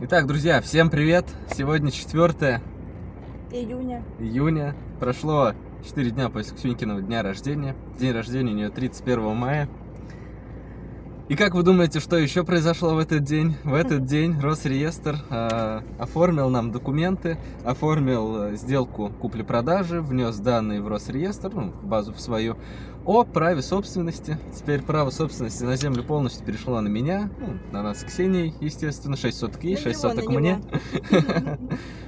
Итак, друзья, всем привет! Сегодня 4 Июня. июня. Прошло 4 дня после Ксюнькиного дня рождения. День рождения у нее 31 мая. И как вы думаете, что еще произошло в этот день? В этот день Росреестр э, оформил нам документы, оформил э, сделку купли-продажи, внес данные в Росреестр, ну, в базу в свою, о праве собственности. Теперь право собственности на землю полностью перешло на меня, ну, на нас с Ксенией, естественно, 6 соток ей, На 6 него, соток мне.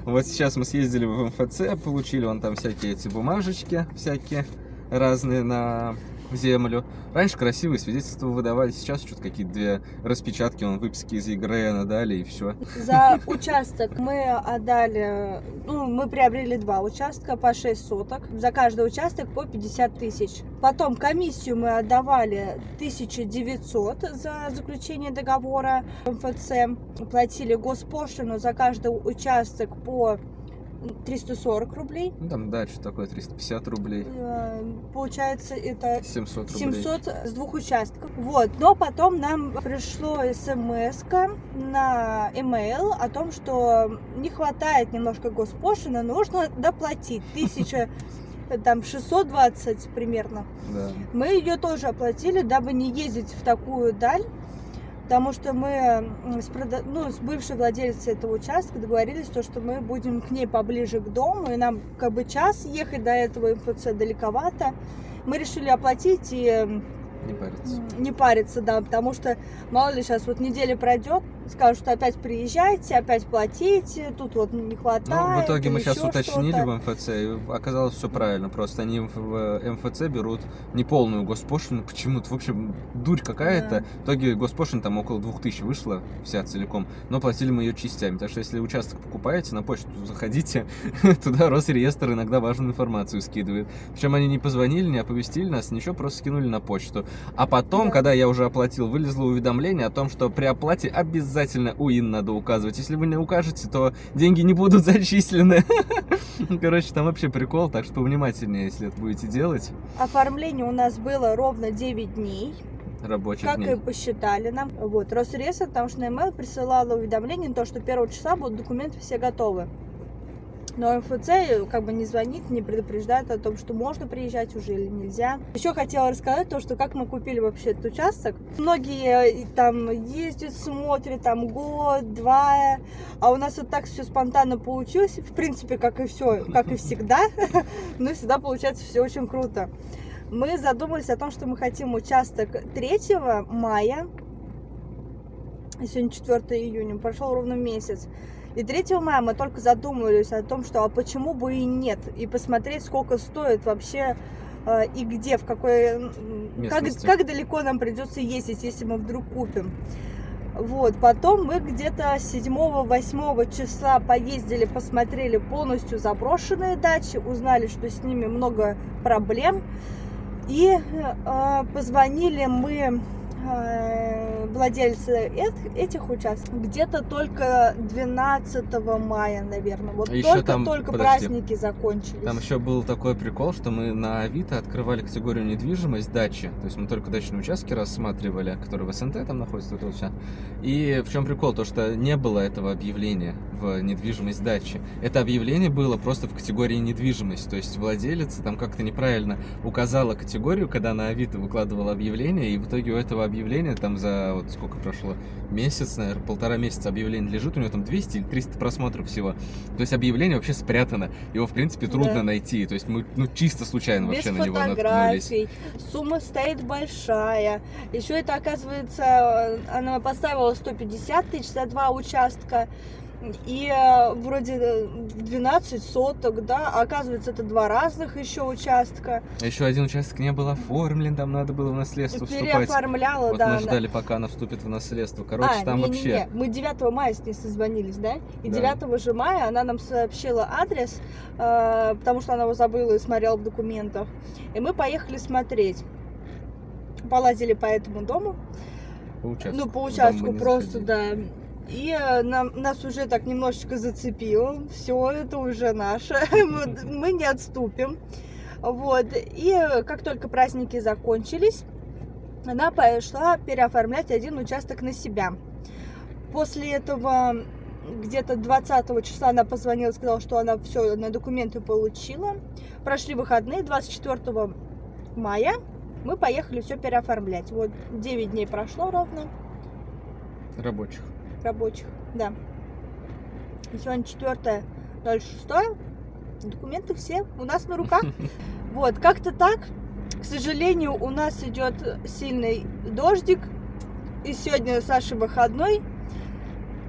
Вот сейчас мы съездили в МФЦ, получили вон там всякие эти бумажечки, всякие разные на землю. Раньше красивые свидетельства выдавали, сейчас что-то какие-то две распечатки, он выписки из ЕГРН дали и все. За участок мы отдали, ну, мы приобрели два участка по 6 соток. За каждый участок по 50 тысяч. Потом комиссию мы отдавали 1900 за заключение договора МФЦ. Платили госпошлину за каждый участок по 340 рублей. Ну там дальше такое 350 рублей, Э, Получается, это 700 рублей. 700 с двух участков. Вот. Но потом нам пришло смс на email о том, что не хватает немножко госпошлины, нужно доплатить. Тысяча там 620 примерно. Да. Мы ее тоже оплатили, дабы не ездить в такую даль. Потому что мы с, прода- ну, с бывшей владельцей этого участка договорились, то, что мы будем к ней поближе к дому, и нам как бы час ехать до этого МФЦ далековато. Мы решили оплатить и Не париться. не париться, да, потому что мало ли сейчас вот неделя пройдет, скажут, что опять приезжайте, опять платите, тут вот не хватает. Ну, в итоге мы сейчас уточнили в МФЦ, и оказалось все правильно. Просто они в в МФЦ берут неполную госпошлину почему-то. В общем, дурь какая-то. Да. В итоге госпошлина там около 2000 вышла вся целиком, но платили мы ее частями. Так что если участок покупаете, на почту заходите, туда Росреестр иногда важную информацию скидывает. Причем они не позвонили, не оповестили нас, ничего, просто скинули на почту. А потом, Да. когда я уже оплатил, вылезло уведомление о том, что при оплате обязательно УИН надо указывать. Если вы не укажете, то деньги не будут зачислены. Короче, там вообще прикол, так что повнимательнее, если это будете делать. Оформление у нас было ровно 9 дней, Рабочих как дней. и посчитали нам. Вот, Росреестр, потому что на email присылала уведомление, то, что 1 числа будут документы все готовы. Но МФЦ как бы не звонит, не предупреждает о том, что можно приезжать уже или нельзя. Еще хотела рассказать то, что как мы купили вообще этот участок. Многие э, там ездят, смотрят, там год, два, а у нас вот так все спонтанно получилось. В принципе, как и все, как и всегда. Но всегда получается все очень круто. Мы задумались о том, что мы хотим участок 3 мая. Сегодня 4 июня, прошел ровно месяц. И 3 мая мы только задумывались о том, что а почему бы и нет, и посмотреть, сколько стоит вообще э, и где, в какой, как, как далеко нам придется ездить, если мы вдруг купим. Вот, потом мы где-то 7-8 числа поездили, посмотрели полностью заброшенные дачи, узнали, что с ними много проблем. И э, позвонили мы э, владельцы эт- этих участков где-то только 12 мая, наверное. Вот А ещё только, там- только подожди. праздники закончились. Там еще был такой прикол, что мы на Авито открывали категорию недвижимость дачи. То есть мы только дачные участки рассматривали, которые в СНТ там находятся. вот вот. И в чем прикол? То, что не было этого объявления в недвижимость дачи. Это объявление было просто в категории недвижимость. То есть владелец там как-то неправильно указала категорию, когда на Авито выкладывала объявление, и в итоге у этого объявления там за вот сколько прошло месяц, наверное, полтора месяца объявление лежит, у него там 200 или 300 просмотров всего. То есть объявление вообще спрятано. Его, в принципе, трудно Да. найти. То есть мы ну, чисто случайно без вообще на него наткнулись. сумма стоит большая. Еще это, оказывается, э, она поставила 150 тысяч за два участка. И э, вроде э, 12 соток, да, а оказывается, это два разных еще участка. Еще один участок не был оформлен, там надо было в наследство вступать. Переоформляла, Вот да. мы ждали, пока она вступит в наследство. Короче, а, там не, вообще... Не, не. Мы 9 мая с ней созвонились, да? И Да. 9 же мая она нам сообщила адрес, э, потому что она его забыла и смотрела в документах. И мы поехали смотреть. Полазили по этому дому. По участку. Ну, по участку просто, да. И э, нам, нас уже так немножечко зацепило. Все, это уже наше. мы, не отступим. Вот. И э, как только праздники закончились, она пошла переоформлять один участок на себя. После этого где-то 20 числа она позвонила, сказала, что она все на документы получила. Прошли выходные, 24 мая мы поехали все переоформлять. Вот 9 дней прошло ровно Рабочих. Рабочих, да. И сегодня 4 06 документы все у нас на руках. Вот, как-то так. К сожалению, у нас идет сильный дождик. И сегодня Саша выходной.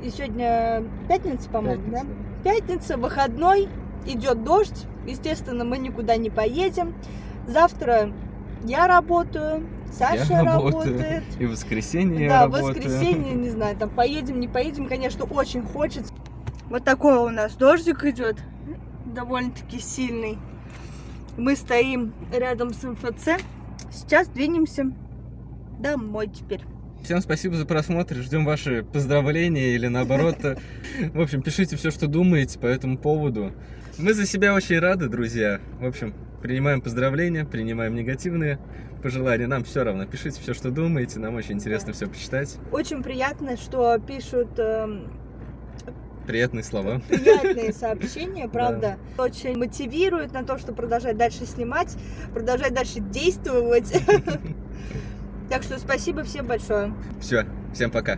И сегодня пятница, по-моему, да? Пятница, выходной, идет дождь. Естественно, мы никуда не поедем. Завтра я работаю, Саша Я работаю. работает. И в воскресенье Да, я в работаю. воскресенье, не знаю, там поедем, не поедем, конечно, очень хочется. Вот такой у нас дождик идет, довольно-таки сильный. Мы стоим рядом с МФЦ. Сейчас двинемся домой теперь. Всем спасибо за просмотр. Ждем ваши поздравления или наоборот. В общем, пишите все, что думаете по этому поводу. Мы за себя очень рады, друзья. В общем, принимаем поздравления, принимаем негативные пожелания. Нам все равно. Пишите все, что думаете. Нам очень интересно все почитать. Очень приятно, что пишут эм, Приятные слова. приятные сообщения, правда. Очень мотивирует на то, что продолжать дальше снимать, продолжать дальше действовать. Так что спасибо всем большое. Все, всем пока.